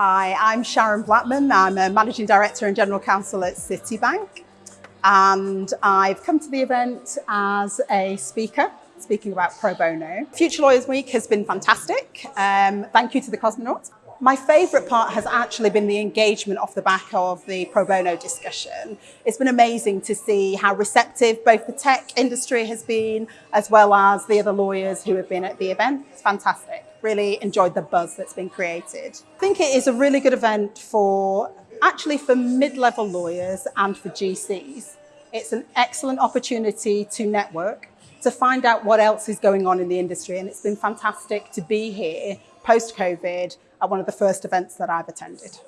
Hi, I'm Sharon Blackman. I'm a Managing Director and General Counsel at Citibank. And I've come to the event as a speaker, speaking about pro bono. Future Lawyers Week has been fantastic. Um, thank you to the Cosmonauts. My favourite part has actually been the engagement off the back of the pro bono discussion. It's been amazing to see how receptive both the tech industry has been, as well as the other lawyers who have been at the event. It's fantastic. Really enjoyed the buzz that's been created. I think it is a really good event for actually for mid-level lawyers and for GCs. It's an excellent opportunity to network, to find out what else is going on in the industry. And it's been fantastic to be here post-COVID at one of the first events that I've attended.